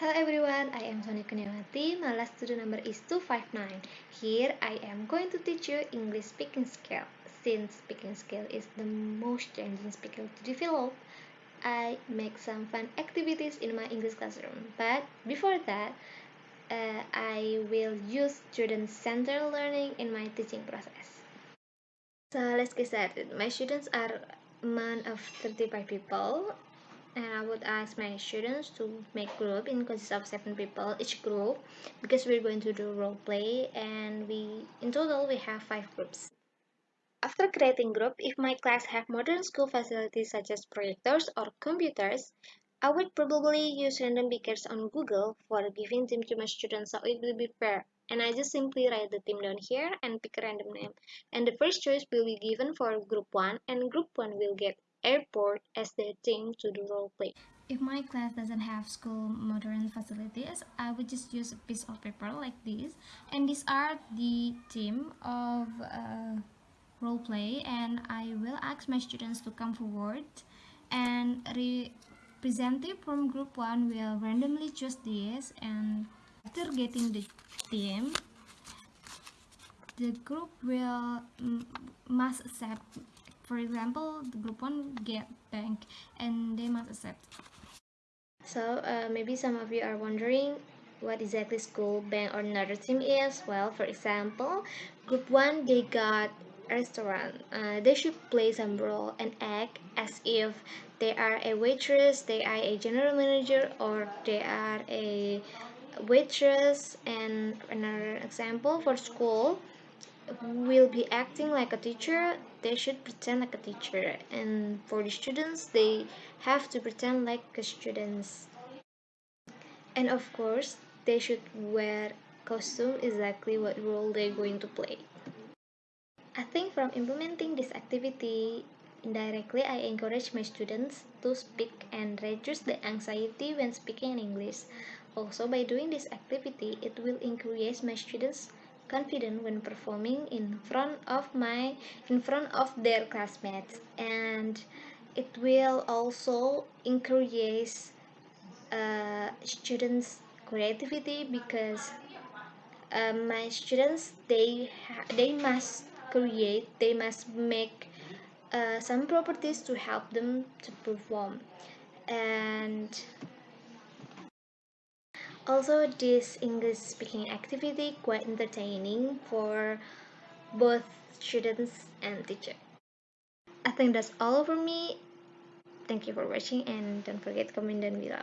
Hello everyone, I am Sonia Kuniawati. My last student number is 259. Here I am going to teach you English speaking skill. Since speaking skill is the most challenging skill to develop, I make some fun activities in my English classroom. But before that, uh, I will use student-centered learning in my teaching process. So let's get started. My students are man of 35 people would ask my students to make group in consists of seven people each group because we're going to do role play and we in total we have five groups. After creating group, if my class have modern school facilities such as projectors or computers, I would probably use random pickers on Google for giving them to my students so it will be fair. And I just simply write the team down here and pick a random name. And the first choice will be given for group 1 and group 1 will get airport as their team to do role play. If my class doesn't have school modern facilities, I would just use a piece of paper like this. And these are the team of uh, role play and I will ask my students to come forward and representative from group 1 will randomly choose this and after getting the team the group will must accept for example, the group one get bank and they must accept. So uh, maybe some of you are wondering what exactly school, bank or another team is. Well, for example, group one they got restaurant. Uh, they should play some role and act as if they are a waitress, they are a general manager, or they are a waitress. And another example for school, will be acting like a teacher, they should pretend like a teacher. And for the students, they have to pretend like students. And of course, they should wear costume exactly what role they're going to play. I think from implementing this activity, indirectly I encourage my students to speak and reduce the anxiety when speaking in English. Also, by doing this activity, it will increase my students' confident when performing in front of my in front of their classmates. And it will also encourage uh, students creativity because uh, my students they they must create they must make uh, some properties to help them to perform. And also, this English speaking activity quite entertaining for both students and teacher. I think that's all for me. Thank you for watching and don't forget to comment down below.